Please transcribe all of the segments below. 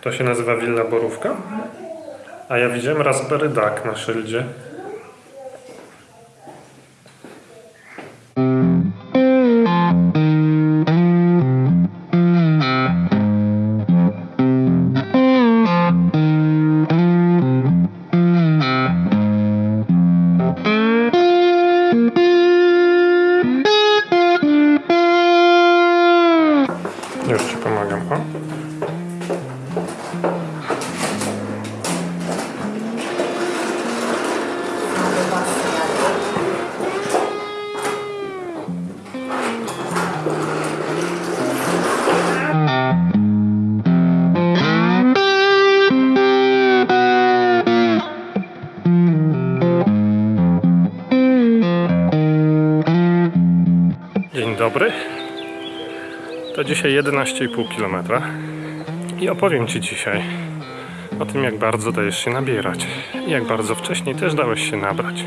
To się nazywa Willa Borówka? A ja widziałem Raspberry Duck na szyldzie. Już ci pomagam, Dobry. To dzisiaj 11,5 km. I opowiem Ci dzisiaj o tym, jak bardzo dajesz się nabierać. I jak bardzo wcześniej też dałeś się nabrać.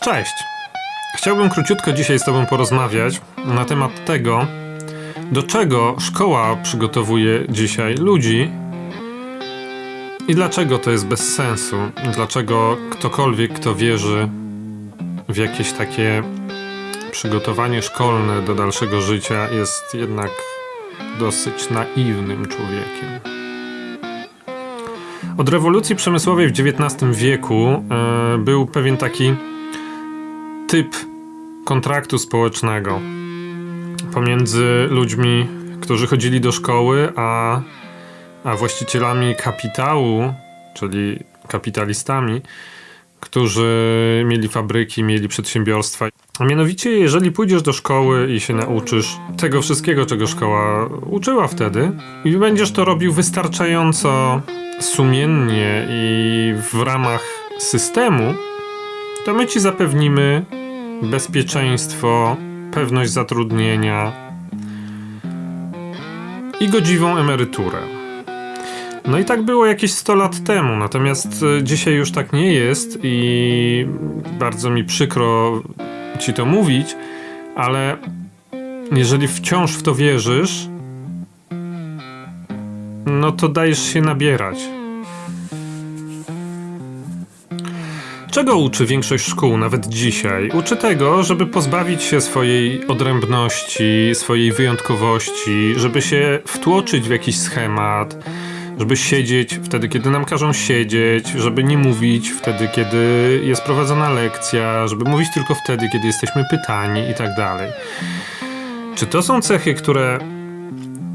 Cześć! Chciałbym króciutko dzisiaj z Tobą porozmawiać na temat tego, do czego szkoła przygotowuje dzisiaj ludzi i dlaczego to jest bez sensu. Dlaczego ktokolwiek, kto wierzy w jakieś takie przygotowanie szkolne do dalszego życia, jest jednak dosyć naiwnym człowiekiem. Od rewolucji przemysłowej w XIX wieku e, był pewien taki typ kontraktu społecznego pomiędzy ludźmi, którzy chodzili do szkoły, a, a właścicielami kapitału, czyli kapitalistami, którzy mieli fabryki, mieli przedsiębiorstwa. A mianowicie, jeżeli pójdziesz do szkoły i się nauczysz tego wszystkiego, czego szkoła uczyła wtedy, i będziesz to robił wystarczająco sumiennie i w ramach systemu, to my ci zapewnimy bezpieczeństwo, pewność zatrudnienia i godziwą emeryturę. No i tak było jakieś 100 lat temu, natomiast e, dzisiaj już tak nie jest i bardzo mi przykro ci to mówić, ale jeżeli wciąż w to wierzysz, no to dajesz się nabierać. Czego uczy większość szkół, nawet dzisiaj? Uczy tego, żeby pozbawić się swojej odrębności, swojej wyjątkowości, żeby się wtłoczyć w jakiś schemat, żeby siedzieć wtedy, kiedy nam każą siedzieć, żeby nie mówić wtedy, kiedy jest prowadzona lekcja, żeby mówić tylko wtedy, kiedy jesteśmy pytani i tak dalej. Czy to są cechy, które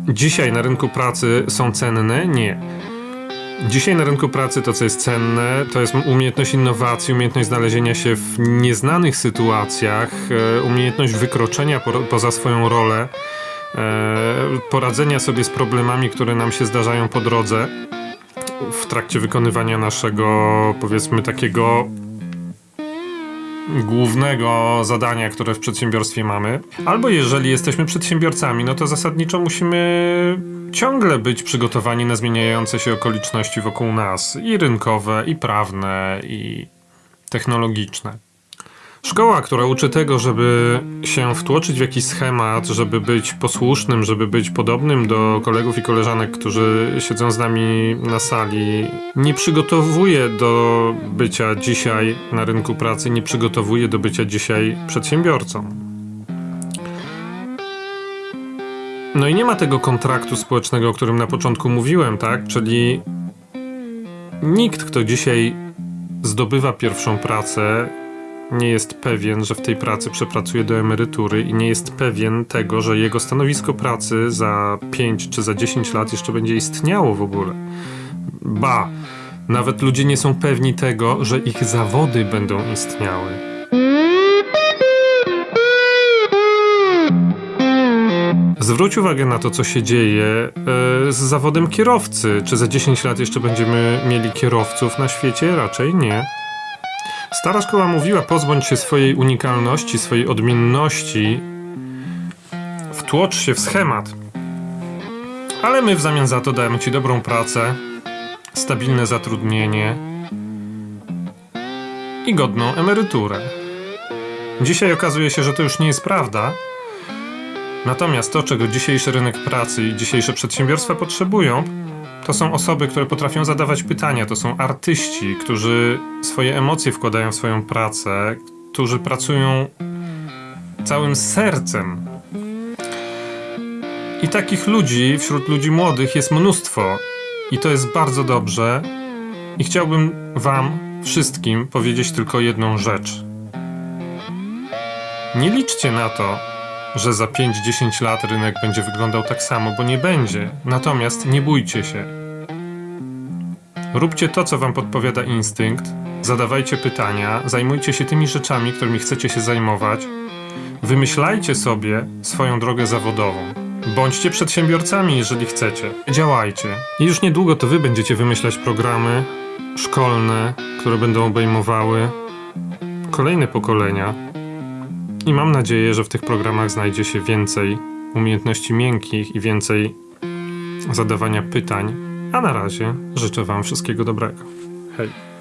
dzisiaj na rynku pracy są cenne? Nie. Dzisiaj na rynku pracy to, co jest cenne, to jest umiejętność innowacji, umiejętność znalezienia się w nieznanych sytuacjach, e, umiejętność wykroczenia po, poza swoją rolę, e, poradzenia sobie z problemami, które nam się zdarzają po drodze w trakcie wykonywania naszego, powiedzmy, takiego głównego zadania, które w przedsiębiorstwie mamy. Albo jeżeli jesteśmy przedsiębiorcami, no to zasadniczo musimy ciągle być przygotowani na zmieniające się okoliczności wokół nas i rynkowe, i prawne, i technologiczne. Szkoła, która uczy tego, żeby się wtłoczyć w jakiś schemat, żeby być posłusznym, żeby być podobnym do kolegów i koleżanek, którzy siedzą z nami na sali, nie przygotowuje do bycia dzisiaj na rynku pracy, nie przygotowuje do bycia dzisiaj przedsiębiorcą. No i nie ma tego kontraktu społecznego, o którym na początku mówiłem, tak? Czyli nikt, kto dzisiaj zdobywa pierwszą pracę, nie jest pewien, że w tej pracy przepracuje do emerytury i nie jest pewien tego, że jego stanowisko pracy za 5 czy za 10 lat jeszcze będzie istniało w ogóle. Ba, nawet ludzie nie są pewni tego, że ich zawody będą istniały. Zwróć uwagę na to, co się dzieje e, z zawodem kierowcy. Czy za 10 lat jeszcze będziemy mieli kierowców na świecie? Raczej nie. Stara szkoła mówiła: pozbądź się swojej unikalności, swojej odmienności, wtłocz się w schemat. Ale my w zamian za to dajemy Ci dobrą pracę, stabilne zatrudnienie i godną emeryturę. Dzisiaj okazuje się, że to już nie jest prawda. Natomiast to, czego dzisiejszy rynek pracy i dzisiejsze przedsiębiorstwa potrzebują, to są osoby, które potrafią zadawać pytania, to są artyści, którzy swoje emocje wkładają w swoją pracę, którzy pracują całym sercem. I takich ludzi wśród ludzi młodych jest mnóstwo. I to jest bardzo dobrze. I chciałbym Wam wszystkim powiedzieć tylko jedną rzecz. Nie liczcie na to, że za 5-10 lat rynek będzie wyglądał tak samo, bo nie będzie. Natomiast nie bójcie się. Róbcie to, co wam podpowiada instynkt, zadawajcie pytania, zajmujcie się tymi rzeczami, którymi chcecie się zajmować. Wymyślajcie sobie swoją drogę zawodową. Bądźcie przedsiębiorcami, jeżeli chcecie. Działajcie. I już niedługo to wy będziecie wymyślać programy szkolne, które będą obejmowały kolejne pokolenia. I mam nadzieję, że w tych programach znajdzie się więcej umiejętności miękkich i więcej zadawania pytań. A na razie życzę Wam wszystkiego dobrego. Hej.